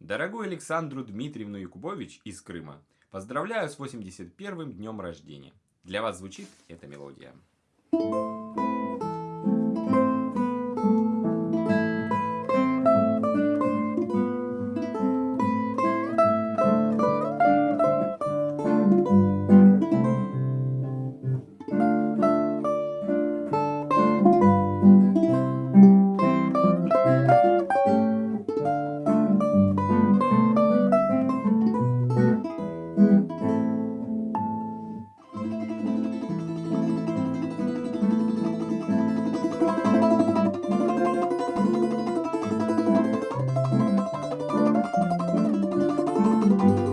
Дорогую Александру Дмитриевну Якубович из Крыма, поздравляю с 81-м днем рождения. Для вас звучит эта мелодия.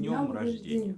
днем рождения!